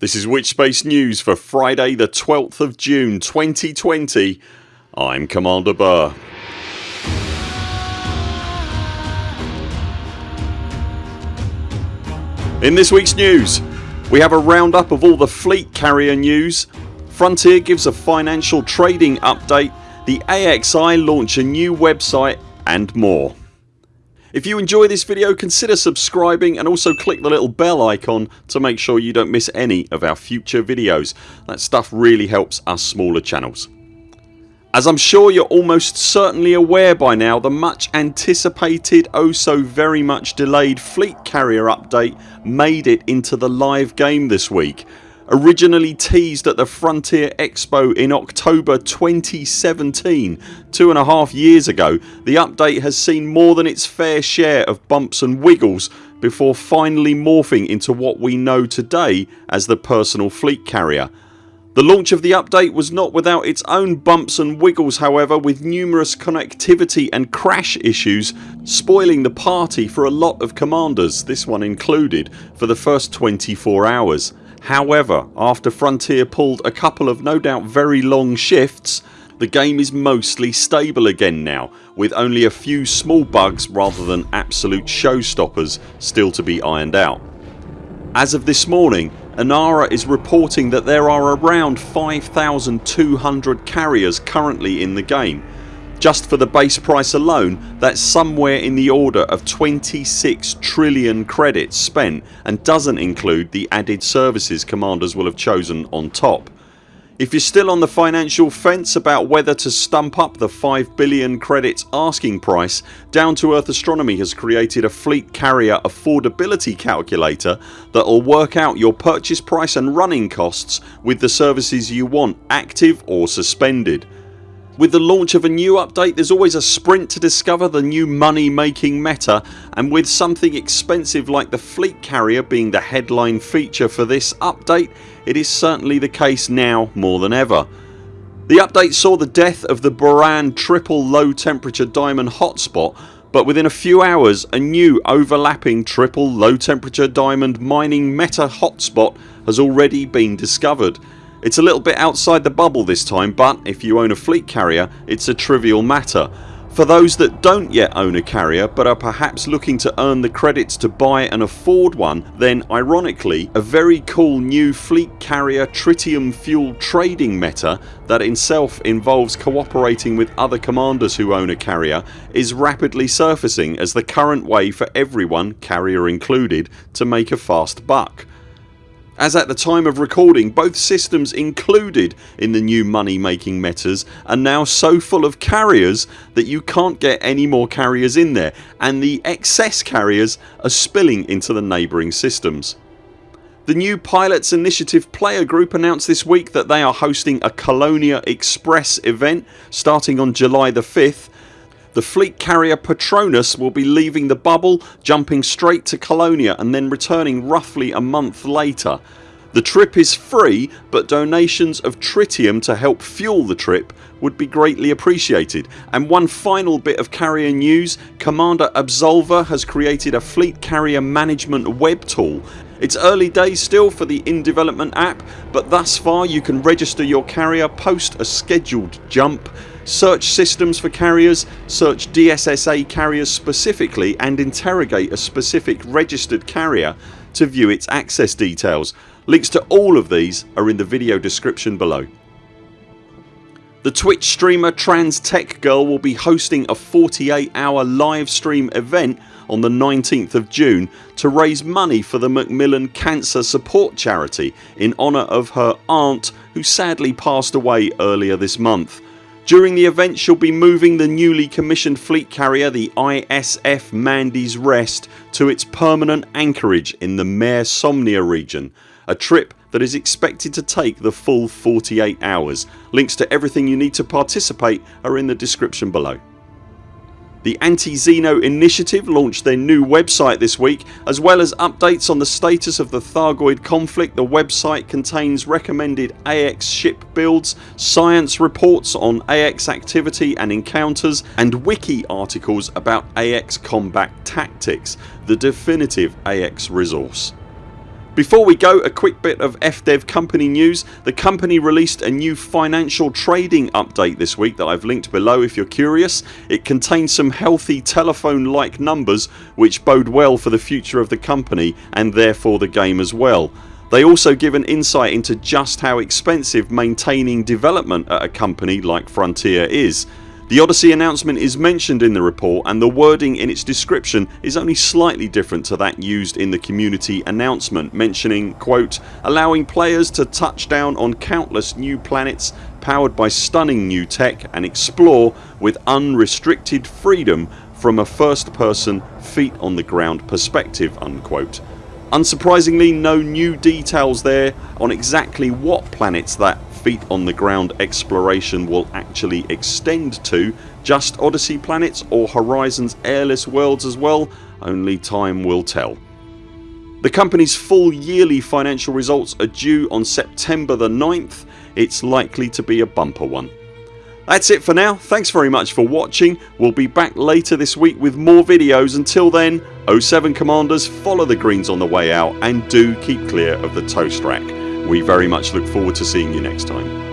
This is Witchspace News for Friday the 12th of June 2020 I'm Commander Burr. In this weeks news we have a roundup of all the fleet carrier news, Frontier gives a financial trading update, the AXI launch a new website and more. If you enjoy this video consider subscribing and also click the little bell icon to make sure you don't miss any of our future videos. That stuff really helps us smaller channels. As I'm sure you're almost certainly aware by now the much anticipated oh so very much delayed fleet carrier update made it into the live game this week. Originally teased at the Frontier Expo in October 2017 two and a half years ago the update has seen more than its fair share of bumps and wiggles before finally morphing into what we know today as the personal fleet carrier the launch of the update was not without its own bumps and wiggles however with numerous connectivity and crash issues spoiling the party for a lot of commanders, this one included, for the first 24 hours. However after Frontier pulled a couple of no doubt very long shifts the game is mostly stable again now with only a few small bugs rather than absolute showstoppers still to be ironed out. As of this morning Inara is reporting that there are around 5200 carriers currently in the game. Just for the base price alone that's somewhere in the order of 26 trillion credits spent and doesn't include the added services commanders will have chosen on top. If you're still on the financial fence about whether to stump up the 5 billion credits asking price Down to Earth Astronomy has created a fleet carrier affordability calculator that'll work out your purchase price and running costs with the services you want active or suspended. With the launch of a new update there's always a sprint to discover the new money making meta and with something expensive like the fleet carrier being the headline feature for this update it is certainly the case now more than ever. The update saw the death of the Borann triple low temperature diamond hotspot but within a few hours a new overlapping triple low temperature diamond mining meta hotspot has already been discovered it's a little bit outside the bubble this time but if you own a fleet carrier it's a trivial matter. For those that don't yet own a carrier but are perhaps looking to earn the credits to buy and afford one then ironically a very cool new fleet carrier tritium fuel trading meta that itself involves cooperating with other commanders who own a carrier is rapidly surfacing as the current way for everyone, carrier included, to make a fast buck. As at the time of recording both systems included in the new money making metas are now so full of carriers that you can't get any more carriers in there and the excess carriers are spilling into the neighbouring systems. The new Pilots Initiative player group announced this week that they are hosting a Colonia Express event starting on July the 5th the fleet carrier Patronus will be leaving the bubble jumping straight to Colonia and then returning roughly a month later. The trip is free but donations of tritium to help fuel the trip would be greatly appreciated. And one final bit of carrier news Commander Absolver has created a fleet carrier management web tool it's early days still for the in development app but thus far you can register your carrier, post a scheduled jump search systems for carriers, search DSSA carriers specifically and interrogate a specific registered carrier to view its access details. Links to all of these are in the video description below. The Twitch streamer Trans Tech Girl will be hosting a 48 hour live stream event on the 19th of June to raise money for the Macmillan Cancer Support Charity in honour of her aunt who sadly passed away earlier this month. During the event she'll be moving the newly commissioned fleet carrier the ISF Mandy's Rest to its permanent anchorage in the Mare Somnia region a trip that is expected to take the full 48 hours. Links to everything you need to participate are in the description below. The Anti-Xeno Initiative launched their new website this week as well as updates on the status of the Thargoid conflict the website contains recommended AX ship builds, science reports on AX activity and encounters and wiki articles about AX combat tactics, the definitive AX resource. Before we go a quick bit of FDev company news. The company released a new financial trading update this week that I've linked below if you're curious. It contains some healthy telephone like numbers which bode well for the future of the company and therefore the game as well. They also give an insight into just how expensive maintaining development at a company like Frontier is. The Odyssey announcement is mentioned in the report and the wording in its description is only slightly different to that used in the community announcement mentioning quote allowing players to touch down on countless new planets powered by stunning new tech and explore with unrestricted freedom from a first person feet on the ground perspective unquote. Unsurprisingly no new details there on exactly what planets that feet on the ground exploration will actually extend to just Odyssey planets or Horizons airless worlds as well only time will tell. The company's full yearly financial results are due on September the 9th. It's likely to be a bumper one. That's it for now. Thanks very much for watching. We'll be back later this week with more videos. Until then 0 7 CMDRs follow the greens on the way out and do keep clear of the toast rack. We very much look forward to seeing you next time.